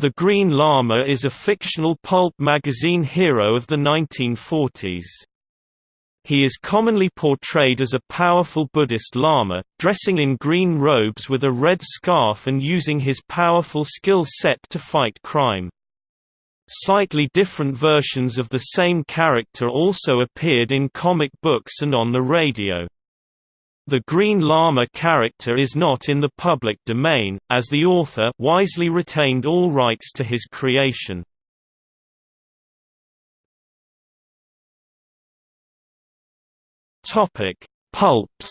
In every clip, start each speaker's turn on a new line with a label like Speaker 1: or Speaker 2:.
Speaker 1: The Green Lama is a fictional pulp magazine hero of the 1940s. He is commonly portrayed as a powerful Buddhist Lama, dressing in green robes with a red scarf and using his powerful skill set to fight crime. Slightly different versions of the same character also appeared in comic books and on the radio. The Green Lama character is not in the public domain, as the author wisely retained all rights to his creation. Topic: Pulps.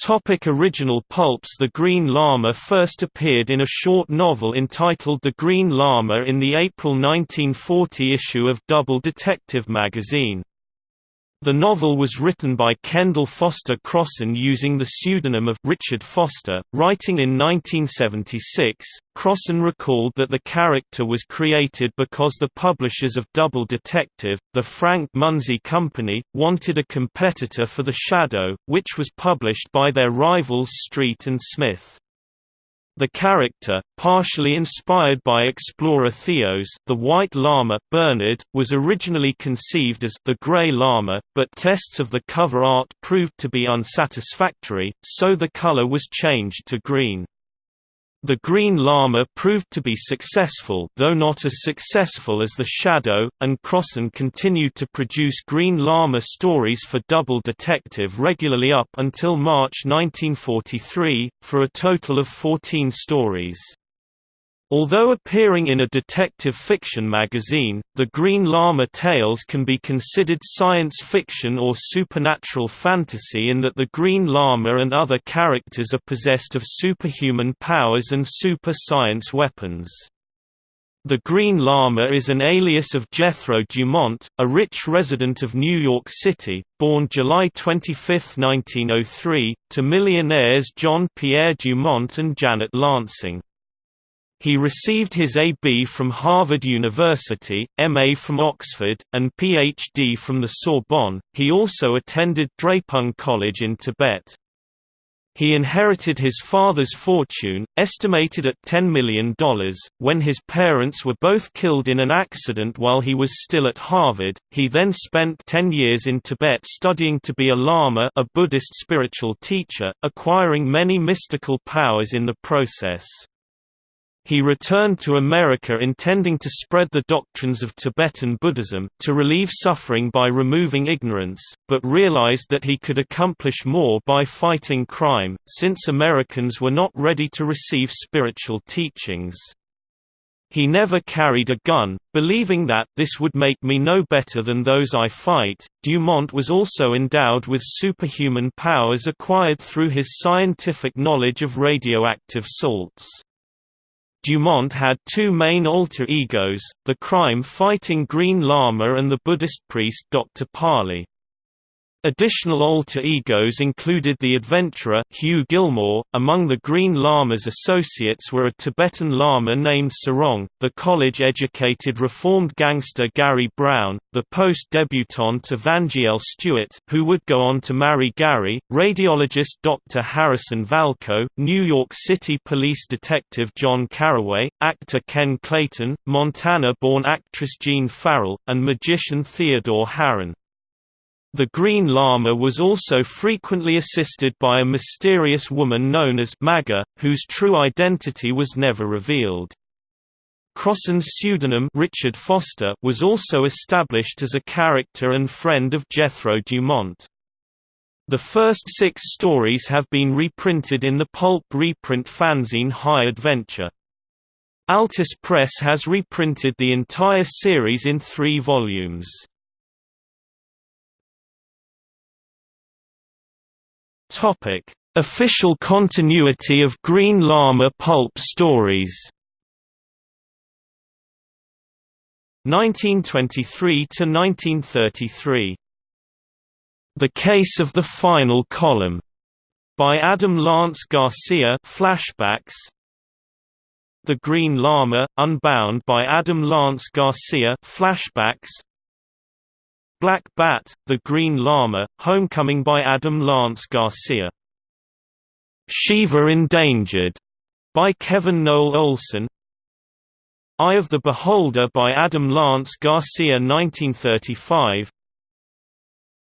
Speaker 1: Topic original pulps The Green Lama first appeared in a short novel entitled The Green Lama in the April 1940 issue of Double Detective magazine. The novel was written by Kendall Foster Crossan using the pseudonym of Richard Foster. Writing in 1976, Crossan recalled that the character was created because the publishers of Double Detective, the Frank Munsey Company, wanted a competitor for The Shadow, which was published by their rivals Street and Smith. The character, partially inspired by explorer Theos the White Lama Bernard, was originally conceived as the Grey Lama, but tests of the cover art proved to be unsatisfactory, so the color was changed to green. The Green Lama proved to be successful though not as successful as The Shadow, and Crossan continued to produce Green Lama stories for Double Detective regularly up until March 1943, for a total of 14 stories. Although appearing in a detective fiction magazine, the Green Lama tales can be considered science fiction or supernatural fantasy in that the Green Lama and other characters are possessed of superhuman powers and super science weapons. The Green Lama is an alias of Jethro Dumont, a rich resident of New York City, born July 25, 1903, to millionaires John Pierre Dumont and Janet Lansing. He received his A.B. from Harvard University, M.A. from Oxford, and Ph.D. from the Sorbonne. He also attended Drepung College in Tibet. He inherited his father's fortune, estimated at $10 million, when his parents were both killed in an accident while he was still at Harvard. He then spent 10 years in Tibet studying to be a Lama, a Buddhist spiritual teacher, acquiring many mystical powers in the process. He returned to America intending to spread the doctrines of Tibetan Buddhism, to relieve suffering by removing ignorance, but realized that he could accomplish more by fighting crime, since Americans were not ready to receive spiritual teachings. He never carried a gun, believing that this would make me no better than those I fight. Dumont was also endowed with superhuman powers acquired through his scientific knowledge of radioactive salts. Dumont had two main alter egos, the crime-fighting Green Lama and the Buddhist priest Dr. Pali. Additional alter egos included the adventurer Hugh Gilmore. Among the Green Lama's associates were a Tibetan Lama named Tsarong, the college-educated reformed gangster Gary Brown, the post-debutante Evangeline Stewart, who would go on to marry Gary, radiologist Dr. Harrison Valco, New York City police detective John Carraway, actor Ken Clayton, Montana-born actress Jean Farrell, and magician Theodore Harron. The Green Lama was also frequently assisted by a mysterious woman known as Magga, whose true identity was never revealed. Crossan's pseudonym Richard Foster was also established as a character and friend of Jethro Dumont. The first six stories have been reprinted in the pulp reprint fanzine High Adventure. Altus Press has reprinted the entire series in three volumes. Topic: Official continuity of Green Lama pulp stories. 1923 to 1933. The Case of the Final Column by Adam Lance Garcia flashbacks The Green Lama Unbound by Adam Lance Garcia flashbacks Black Bat, The Green Lama, Homecoming by Adam Lance Garcia. Shiva Endangered by Kevin Noel Olson. Eye of the Beholder by Adam Lance Garcia 1935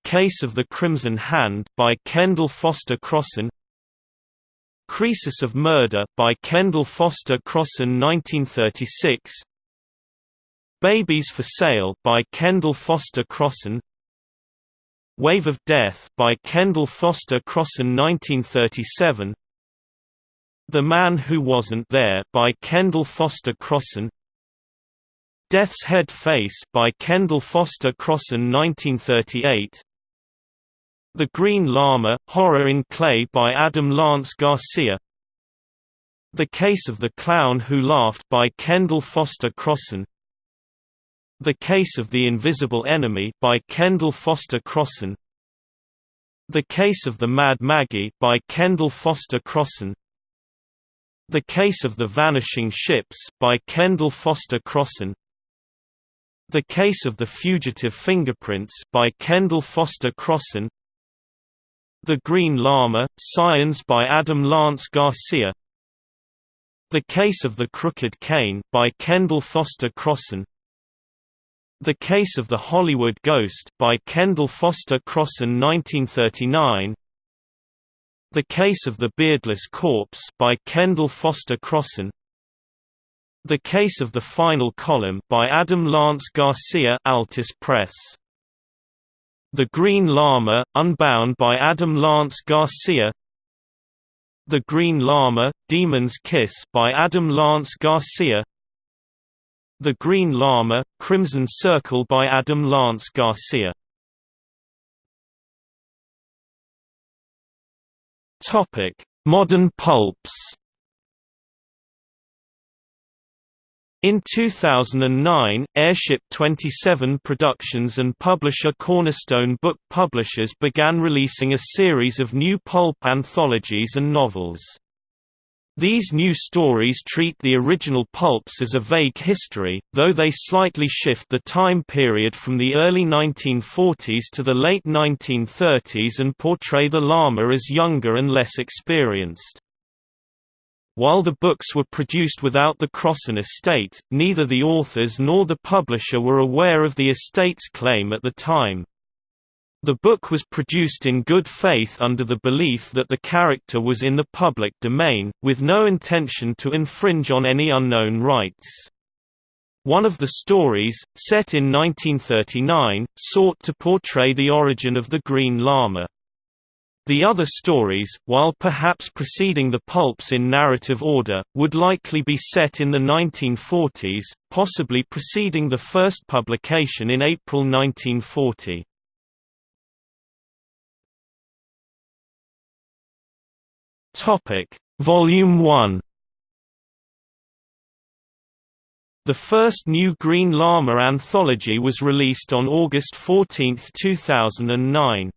Speaker 1: Case of the Crimson Hand by Kendall Foster Crossan. Croesus of Murder by Kendall Foster Crossan 1936 Babies for Sale by Kendall Foster Crossan. Wave of Death by Kendall Foster Crossan 1937 The Man Who Wasn't There by Kendall Foster Crossan. Death's Head Face by Kendall Foster Crossan 1938 The Green Lama, Horror in Clay by Adam Lance Garcia. The Case of the Clown Who Laughed by Kendall Foster Crossan the Case of the Invisible Enemy by Kendall Foster Crossan. The Case of the Mad Maggie by Kendall Foster Crossan. The Case of the Vanishing Ships by Kendall Foster Crossan. The Case of the Fugitive Fingerprints by Kendall Foster Crossan. The Green Lama, Science by Adam Lance Garcia. The Case of the Crooked Cane by Kendall Foster Crossan the Case of the Hollywood Ghost by Kendall Foster Crossan 1939 The Case of the Beardless Corpse by Kendall Foster Crossan The Case of the Final Column by Adam Lance Garcia Altus Press. The Green Lama Unbound by Adam Lance Garcia. The Green Lama Demon's Kiss by Adam Lance Garcia the Green Lama, Crimson Circle by Adam Lance Garcia Topic: Modern pulps In 2009, Airship 27 Productions and publisher Cornerstone Book Publishers began releasing a series of new pulp anthologies and novels. These new stories treat the original pulps as a vague history, though they slightly shift the time period from the early 1940s to the late 1930s and portray the Lama as younger and less experienced. While the books were produced without the Crossan estate, neither the authors nor the publisher were aware of the estate's claim at the time. The book was produced in good faith under the belief that the character was in the public domain, with no intention to infringe on any unknown rights. One of the stories, set in 1939, sought to portray the origin of the Green Lama. The other stories, while perhaps preceding the pulps in narrative order, would likely be set in the 1940s, possibly preceding the first publication in April 1940. Topic: Volume 1 The first new Green Lama anthology was released on August 14, 2009.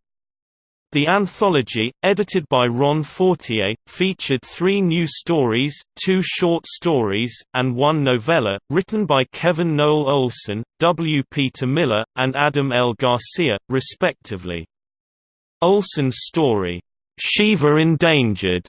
Speaker 1: The anthology, edited by Ron Fortier, featured three new stories, two short stories, and one novella, written by Kevin Noel Olson, W. Peter Miller, and Adam L. Garcia, respectively. Olson's story, Shiva Endangered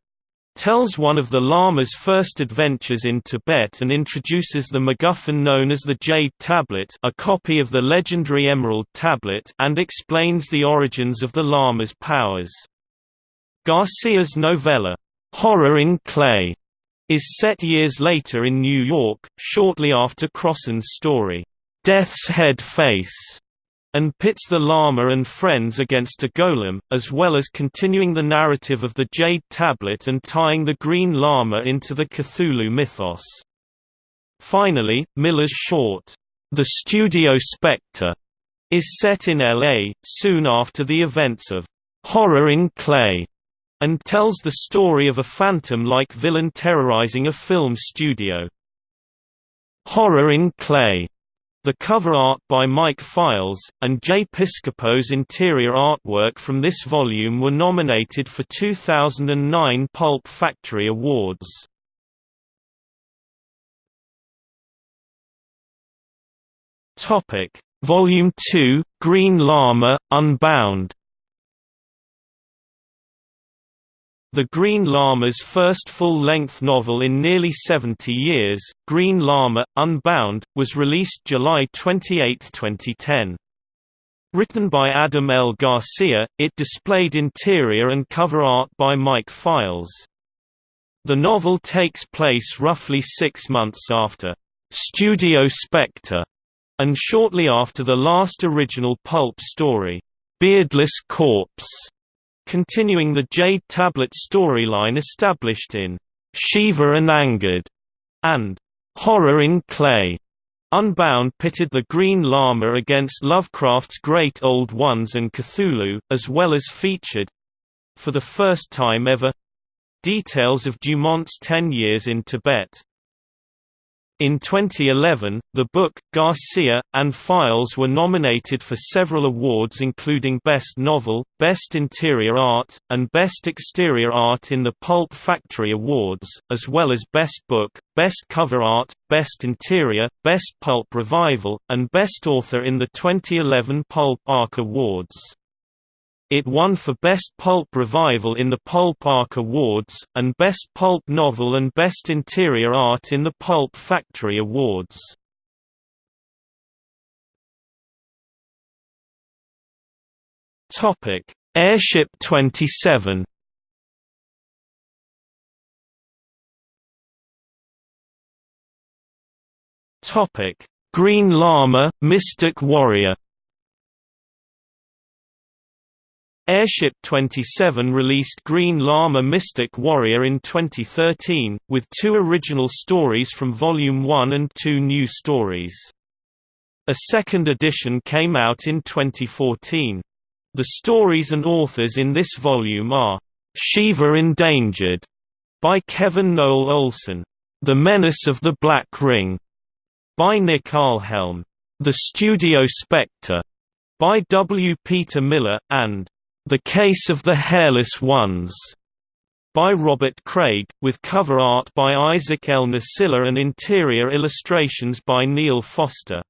Speaker 1: tells one of the Lama's first adventures in Tibet and introduces the MacGuffin known as the Jade Tablet a copy of the legendary Emerald Tablet and explains the origins of the Lama's powers. Garcia's novella, Horror in Clay, is set years later in New York, shortly after Crossan's story, Death's Head Face and pits the Lama and friends against a golem, as well as continuing the narrative of the Jade Tablet and tying the Green Lama into the Cthulhu mythos. Finally, Miller's short, The Studio Spectre, is set in L.A., soon after the events of Horror in Clay, and tells the story of a phantom-like villain terrorizing a film studio. Horror in Clay the cover art by Mike Files, and Jay Piscopo's interior artwork from this volume were nominated for 2009 Pulp Factory Awards. Volume 2, Green Lama, Unbound The Green Lama's first full-length novel in nearly 70 years, Green Lama, Unbound, was released July 28, 2010. Written by Adam L. Garcia, it displayed interior and cover art by Mike Files. The novel takes place roughly six months after Studio Spectre, and shortly after the last original pulp story, Beardless Corpse, continuing the Jade Tablet storyline established in Shiva Endangered and Horror in Clay. Unbound pitted the Green Lama against Lovecraft's Great Old Ones and Cthulhu, as well as featured—for the first time ever—details of Dumont's ten years in Tibet. In 2011, the book, Garcia, and Files were nominated for several awards including Best Novel, Best Interior Art, and Best Exterior Art in the Pulp Factory Awards, as well as Best Book, Best Cover Art, Best Interior, Best Pulp Revival, and Best Author in the 2011 Pulp Ark Awards. It won for Best Pulp Revival in the Pulp Ark Awards, and Best Pulp Novel and Best Interior Art in the Pulp Factory Awards. Airship 27 Green Lama, Mystic Warrior Airship 27 released Green Lama Mystic Warrior in 2013, with two original stories from Volume 1 and two new stories. A second edition came out in 2014. The stories and authors in this volume are Shiva Endangered by Kevin Noel Olson, The Menace of the Black Ring by Nick Ahlhelm, The Studio Spectre by W. Peter Miller, and the Case of the Hairless Ones by Robert Craig, with cover art by Isaac L. Nasilla and interior illustrations by Neil Foster.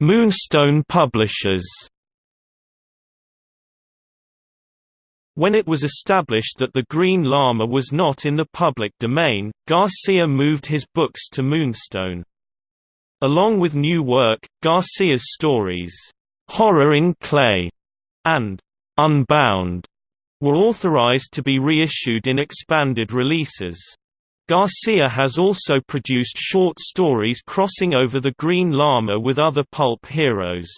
Speaker 1: Moonstone Publishers When it was established that The Green Lama was not in the public domain, Garcia moved his books to Moonstone. Along with new work, Garcia's stories, "'Horror in Clay' and "'Unbound' were authorized to be reissued in expanded releases. Garcia has also produced short stories crossing over the Green Lama with other pulp heroes.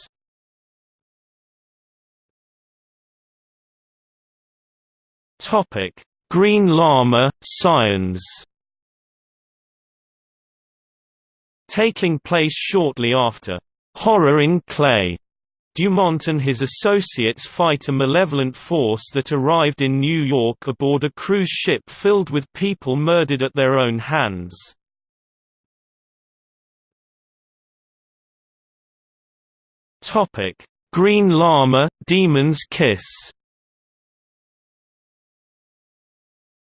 Speaker 1: Green Lama, Scions Taking place shortly after Horror in Clay, Dumont and his associates fight a malevolent force that arrived in New York aboard a cruise ship filled with people murdered at their own hands. Green Lama, Demon's Kiss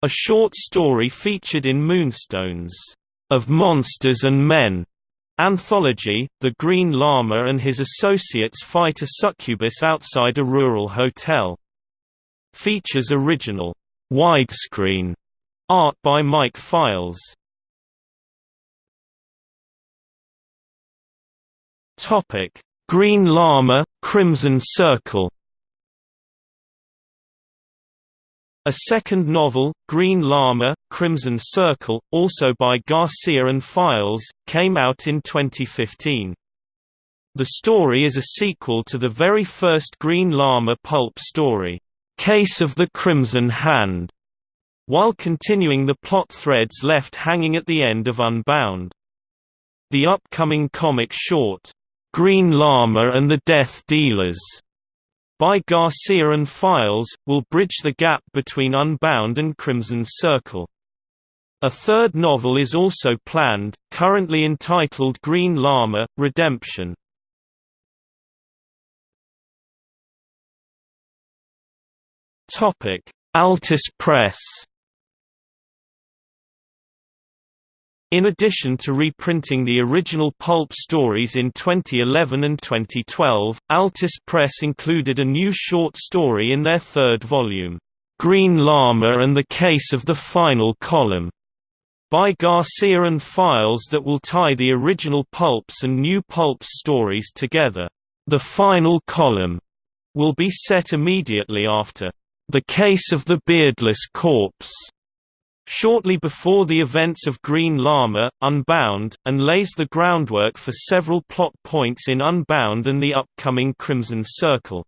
Speaker 1: A short story featured in Moonstones, "...of monsters and men", Anthology, The Green Lama and his associates fight a succubus outside a rural hotel. Features original, widescreen art by Mike Files. Green Lama, Crimson Circle A second novel, Green Lama, Crimson Circle, also by Garcia and Files, came out in 2015. The story is a sequel to the very first Green Lama pulp story, Case of the Crimson Hand, while continuing the plot threads left hanging at the end of Unbound. The upcoming comic short, Green Lama and the Death Dealers by Garcia and Files, will bridge the gap between Unbound and Crimson Circle. A third novel is also planned, currently entitled Green Lama, Redemption. Altus Press In addition to reprinting the original pulp stories in 2011 and 2012, Altus Press included a new short story in their third volume, "'Green Lama and the Case of the Final Column' by Garcia and Files that will tie the original pulps and new pulps stories together. The final column will be set immediately after The Case of the Beardless Corpse shortly before the events of Green Lama, Unbound, and lays the groundwork for several plot points in Unbound and the upcoming Crimson Circle.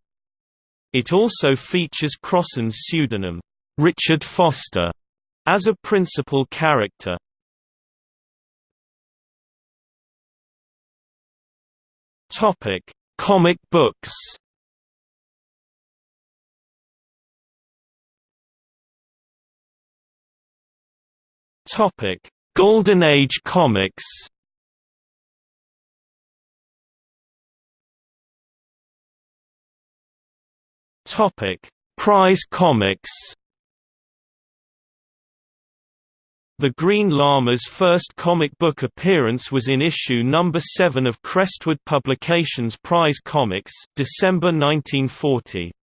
Speaker 1: It also features Crossan's pseudonym, Richard Foster, as a principal character. Comic books Topic: Golden Age comics. Topic: Prize Comics. The Green Lama's first comic book appearance was in issue number 7 of Crestwood Publications Prize Comics, December 1940.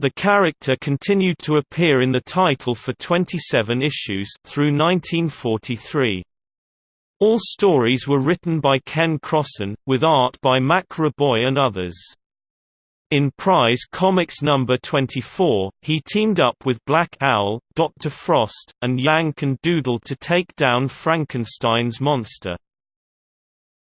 Speaker 1: The character continued to appear in the title for 27 issues through 1943. All stories were written by Ken Crossan, with art by Mac Raboy and others. In Prize Comics number 24, he teamed up with Black Owl, Dr. Frost, and Yank and Doodle to take down Frankenstein's monster.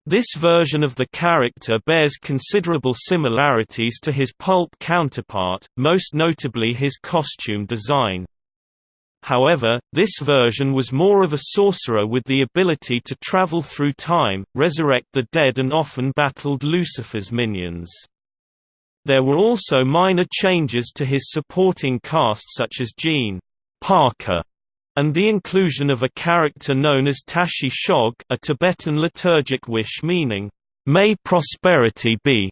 Speaker 1: This version of the character bears considerable similarities to his pulp counterpart, most notably his costume design. However, this version was more of a sorcerer with the ability to travel through time, resurrect the dead and often battled Lucifer's minions. There were also minor changes to his supporting cast such as Gene Parker and the inclusion of a character known as Tashi Shog a Tibetan liturgic wish meaning, "'May prosperity be'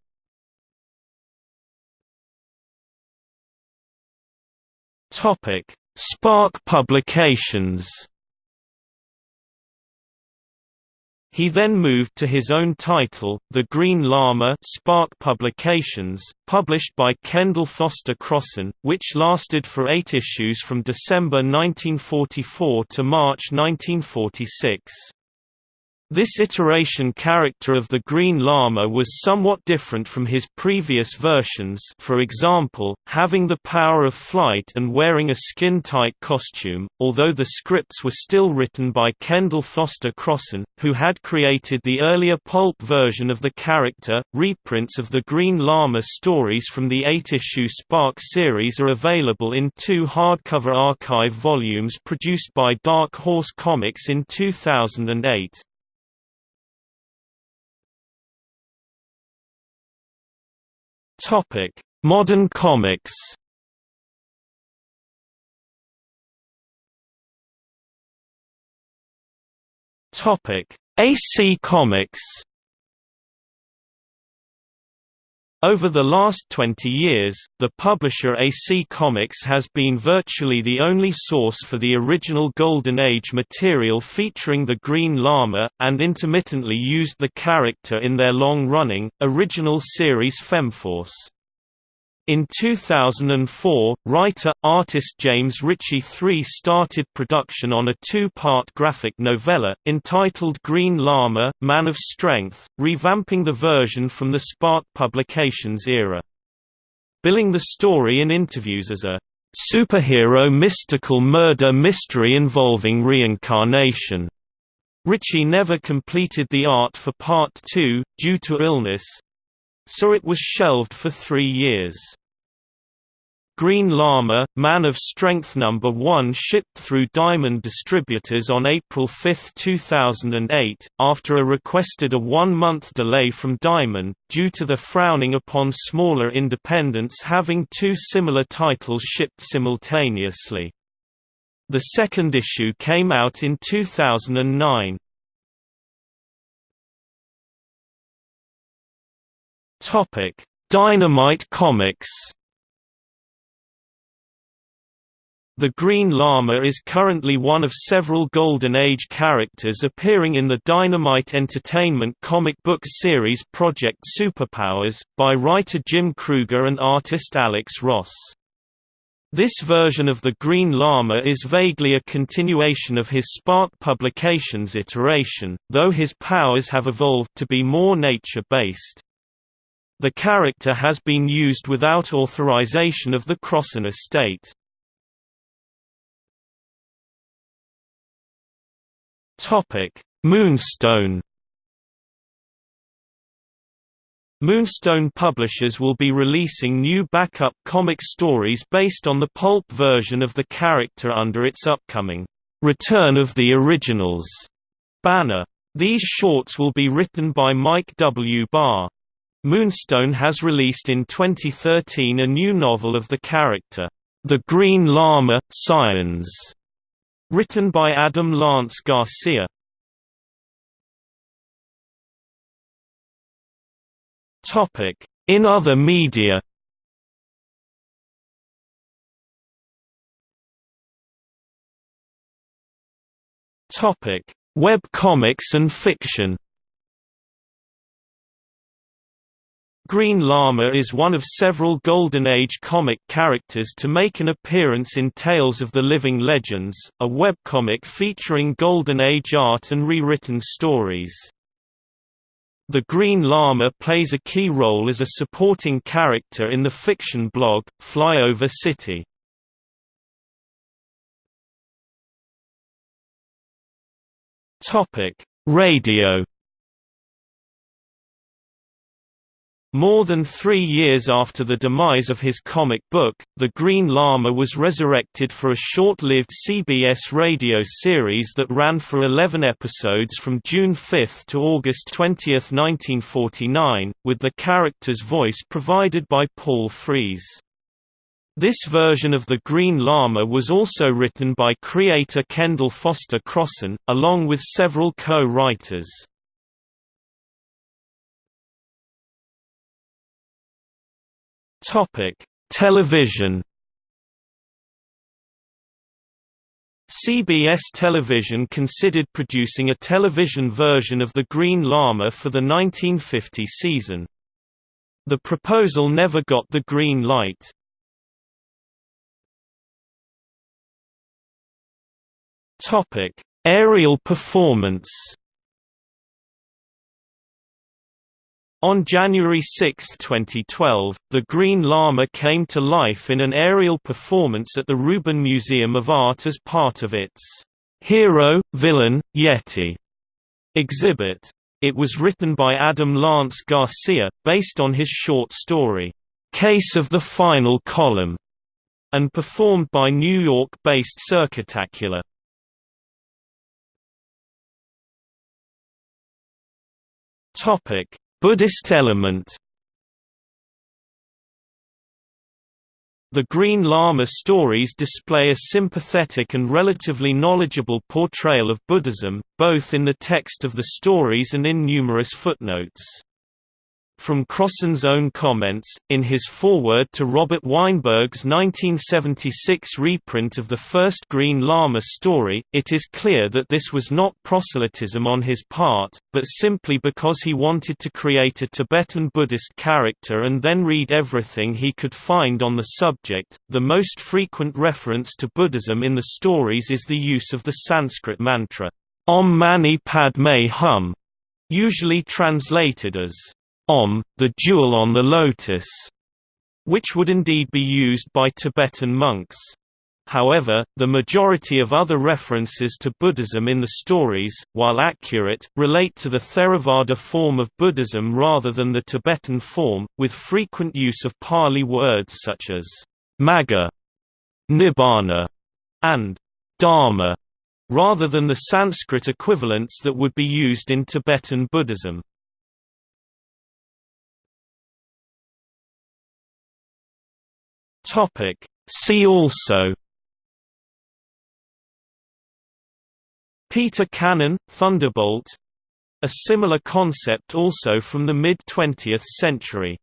Speaker 1: Spark Publications He then moved to his own title, The Green Lama Spark Publications, published by Kendall Foster Crossan, which lasted for eight issues from December 1944 to March 1946. This iteration character of the Green Lama was somewhat different from his previous versions for example, having the power of flight and wearing a skin-tight costume, although the scripts were still written by Kendall Foster Crossan, who had created the earlier pulp version of the character. Reprints of the Green Lama stories from the eight-issue Spark series are available in two hardcover archive volumes produced by Dark Horse Comics in 2008. Topic: Modern comics. Topic: AC Comics. Over the last 20 years, the publisher AC Comics has been virtually the only source for the original Golden Age material featuring the Green Lama, and intermittently used the character in their long-running, original series Femforce. In 2004, writer-artist James Ritchie III started production on a two-part graphic novella, entitled Green Lama, Man of Strength, revamping the version from the Spark Publications era. Billing the story in interviews as a superhero mystical murder mystery involving reincarnation. Ritchie never completed the art for Part 2, due to illness, so it was shelved for three years. Green Lama, Man of Strength No. 1 shipped through Diamond Distributors on April 5, 2008, after a requested a one-month delay from Diamond, due to the frowning upon smaller independents having two similar titles shipped simultaneously. The second issue came out in 2009. Topic: Dynamite Comics. The Green Lama is currently one of several Golden Age characters appearing in the Dynamite Entertainment comic book series Project Superpowers, by writer Jim Krueger and artist Alex Ross. This version of the Green Lama is vaguely a continuation of his Spark Publications iteration, though his powers have evolved to be more nature-based. The character has been used without authorization of the Crossan estate. Moonstone. Moonstone Publishers will be releasing new backup comic stories based on the pulp version of the character under its upcoming Return of the Originals banner. These shorts will be written by Mike W. Barr. Moonstone has released in 2013 a new novel of the character, The Green Lama, Scions, Written by Adam Lance Garcia. In other media. Web comics and fiction. Green Lama is one of several Golden Age comic characters to make an appearance in Tales of the Living Legends, a webcomic featuring Golden Age art and rewritten stories. The Green Lama plays a key role as a supporting character in the fiction blog, Flyover City. Radio More than three years after the demise of his comic book, The Green Lama was resurrected for a short-lived CBS radio series that ran for 11 episodes from June 5 to August 20, 1949, with the character's voice provided by Paul Frees. This version of The Green Lama was also written by creator Kendall Foster Crossan, along with several co-writers. Topic: Television. CBS Television considered producing a television version of The Green Lama for the 1950 season. The proposal never got the green light. Topic: Aerial performance. On January 6, 2012, the Green Lama came to life in an aerial performance at the Rubin Museum of Art as part of its Hero, Villain, Yeti exhibit. It was written by Adam Lance Garcia, based on his short story, Case of the Final Column, and performed by New York-based Circuitacular. Topic Buddhist element The Green Lama stories display a sympathetic and relatively knowledgeable portrayal of Buddhism, both in the text of the stories and in numerous footnotes. From Crossan's own comments, in his foreword to Robert Weinberg's 1976 reprint of the first Green Lama story, it is clear that this was not proselytism on his part, but simply because he wanted to create a Tibetan Buddhist character and then read everything he could find on the subject. The most frequent reference to Buddhism in the stories is the use of the Sanskrit mantra, Om Mani Padme Hum, usually translated as Om, the jewel on the lotus, which would indeed be used by Tibetan monks. However, the majority of other references to Buddhism in the stories, while accurate, relate to the Theravada form of Buddhism rather than the Tibetan form, with frequent use of Pali words such as Magga, Nibbana, and Dharma, rather than the Sanskrit equivalents that would be used in Tibetan Buddhism. Topic. See also Peter Cannon, Thunderbolt A similar concept also from the mid-20th century